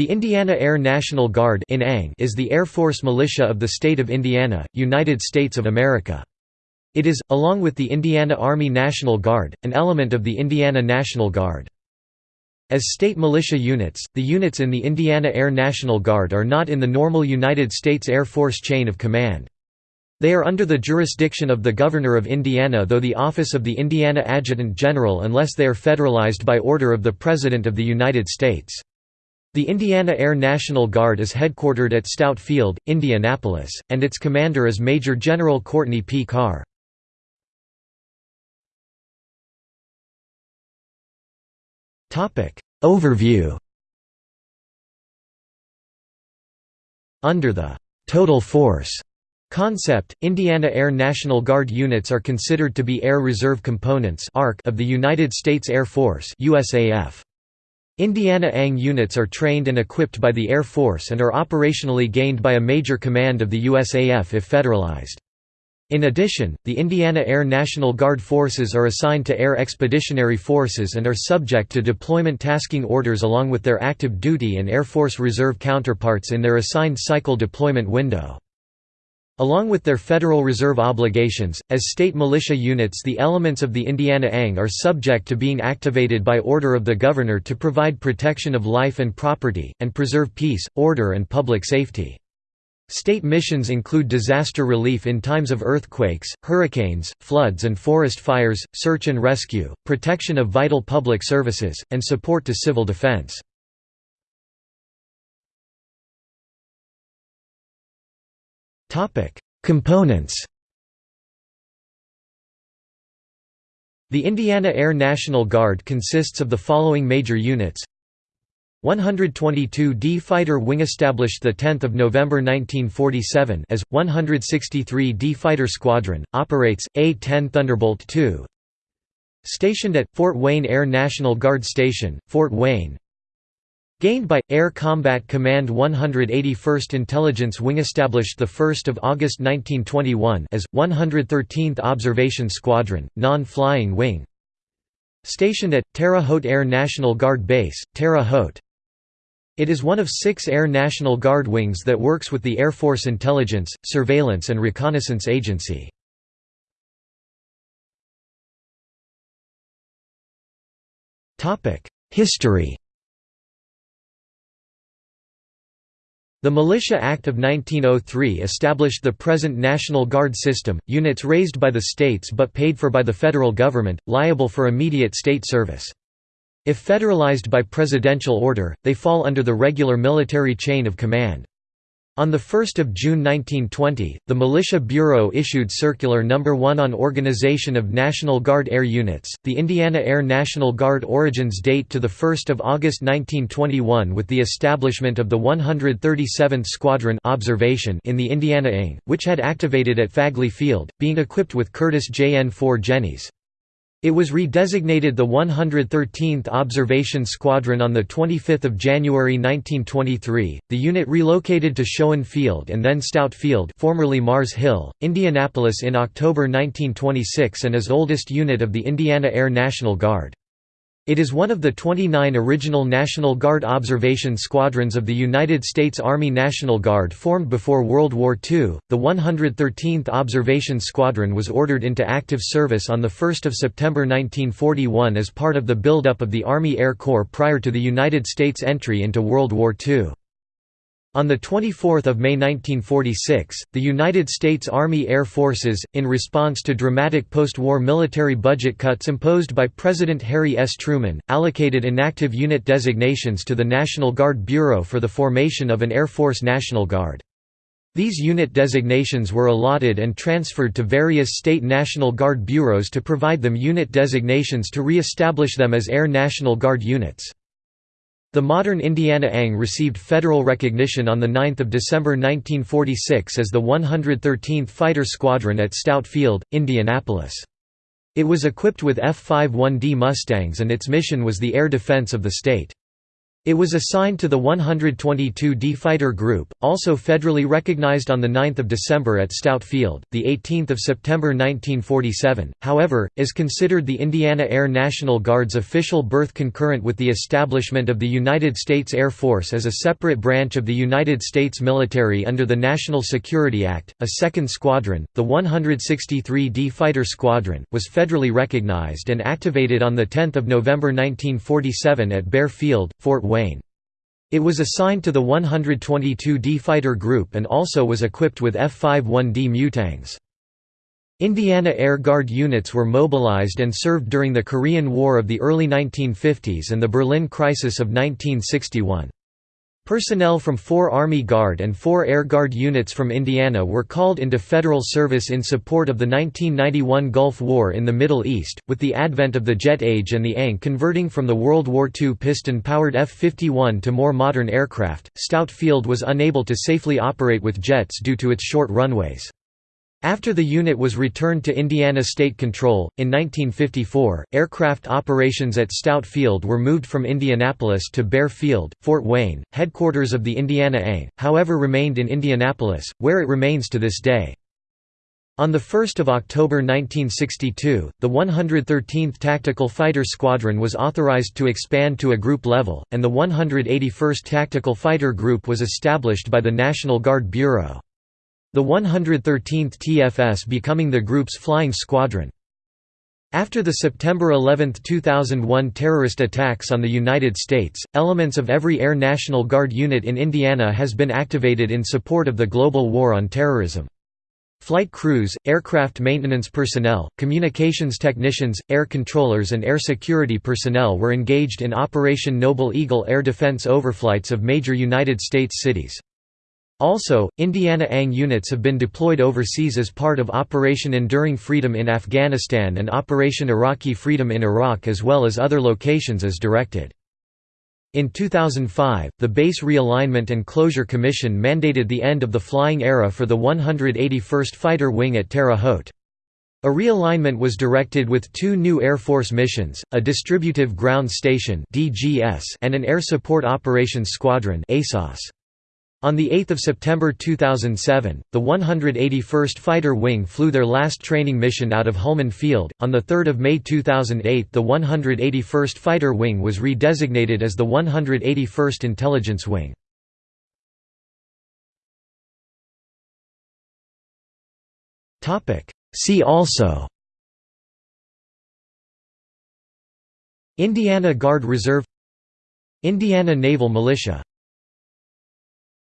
The Indiana Air National Guard is the Air Force militia of the state of Indiana, United States of America. It is, along with the Indiana Army National Guard, an element of the Indiana National Guard. As state militia units, the units in the Indiana Air National Guard are not in the normal United States Air Force chain of command. They are under the jurisdiction of the Governor of Indiana though the office of the Indiana Adjutant General unless they are federalized by order of the President of the United States. The Indiana Air National Guard is headquartered at Stout Field, Indianapolis, and its commander is Major General Courtney P. Carr. Overview Under the «total force» concept, Indiana Air National Guard units are considered to be Air Reserve Components of the United States Air Force USAF. Indiana ANG units are trained and equipped by the Air Force and are operationally gained by a major command of the USAF if federalized. In addition, the Indiana Air National Guard forces are assigned to Air Expeditionary Forces and are subject to deployment tasking orders along with their active duty and Air Force Reserve counterparts in their assigned cycle deployment window. Along with their Federal Reserve obligations, as state militia units the elements of the Indiana ANG are subject to being activated by order of the Governor to provide protection of life and property, and preserve peace, order and public safety. State missions include disaster relief in times of earthquakes, hurricanes, floods and forest fires, search and rescue, protection of vital public services, and support to civil defense. Topic: Components. The Indiana Air National Guard consists of the following major units. 122d Fighter Wing established 10 November 1947 as, 163d Fighter Squadron, operates, A-10 Thunderbolt II Stationed at, Fort Wayne Air National Guard Station, Fort Wayne Gained by Air Combat Command 181st Intelligence Wing established 1 August 1921 as 113th Observation Squadron, non-flying wing. Stationed at Terre Haute Air National Guard Base, Terre Haute. It is one of six Air National Guard wings that works with the Air Force Intelligence, Surveillance and Reconnaissance Agency. History The Militia Act of 1903 established the present National Guard system, units raised by the states but paid for by the federal government, liable for immediate state service. If federalized by presidential order, they fall under the regular military chain of command. On 1 June 1920, the Militia Bureau issued Circular No. 1 on Organization of National Guard Air Units. The Indiana Air National Guard origins date to 1 August 1921 with the establishment of the 137th Squadron observation in the Indiana ING, which had activated at Fagley Field, being equipped with Curtiss JN-4 Jennies. It was redesignated the 113th Observation Squadron on 25 January 1923. The unit relocated to Schoen Field and then Stout Field, formerly Mars Hill, Indianapolis in October 1926 and is oldest unit of the Indiana Air National Guard. It is one of the 29 original National Guard observation squadrons of the United States Army National Guard formed before World War II. The 113th Observation Squadron was ordered into active service on 1 September 1941 as part of the buildup of the Army Air Corps prior to the United States entry into World War II. On 24 May 1946, the United States Army Air Forces, in response to dramatic post-war military budget cuts imposed by President Harry S. Truman, allocated inactive unit designations to the National Guard Bureau for the formation of an Air Force National Guard. These unit designations were allotted and transferred to various state National Guard bureaus to provide them unit designations to re-establish them as Air National Guard units. The modern Indiana ANG received federal recognition on 9 December 1946 as the 113th Fighter Squadron at Stout Field, Indianapolis. It was equipped with F-51D Mustangs and its mission was the air defense of the state. It was assigned to the 122d Fighter Group, also federally recognized on 9 December at Stout Field, 18 September 1947, however, is considered the Indiana Air National Guard's official birth concurrent with the establishment of the United States Air Force as a separate branch of the United States military under the National Security Act. A second squadron, the 163d Fighter Squadron, was federally recognized and activated on 10 November 1947 at Bear Field, Fort Wayne. It was assigned to the 122d Fighter Group and also was equipped with F-51D Mustangs. Indiana Air Guard units were mobilized and served during the Korean War of the early 1950s and the Berlin Crisis of 1961. Personnel from four Army Guard and four Air Guard units from Indiana were called into federal service in support of the 1991 Gulf War in the Middle East, with the advent of the jet age and the ANG converting from the World War II piston-powered F-51 to more modern aircraft. Stout Field was unable to safely operate with jets due to its short runways. After the unit was returned to Indiana state control, in 1954, aircraft operations at Stout Field were moved from Indianapolis to Bear Field, Fort Wayne. Headquarters of the Indiana ANG, however remained in Indianapolis, where it remains to this day. On 1 October 1962, the 113th Tactical Fighter Squadron was authorized to expand to a group level, and the 181st Tactical Fighter Group was established by the National Guard Bureau. The 113th TFS becoming the group's flying squadron. After the September 11, 2001 terrorist attacks on the United States, elements of every Air National Guard unit in Indiana has been activated in support of the global war on terrorism. Flight crews, aircraft maintenance personnel, communications technicians, air controllers and air security personnel were engaged in Operation Noble Eagle air defense overflights of major United States cities. Also, Indiana ANG units have been deployed overseas as part of Operation Enduring Freedom in Afghanistan and Operation Iraqi Freedom in Iraq as well as other locations as directed. In 2005, the Base Realignment and Closure Commission mandated the end of the flying era for the 181st Fighter Wing at Terre Haute. A realignment was directed with two new Air Force missions, a Distributive Ground Station and an Air Support Operations Squadron ASOS. On 8 September 2007, the 181st Fighter Wing flew their last training mission out of Hulman Field. On 3 May 2008, the 181st Fighter Wing was redesignated as the 181st Intelligence Wing. See also Indiana Guard Reserve Indiana Naval Militia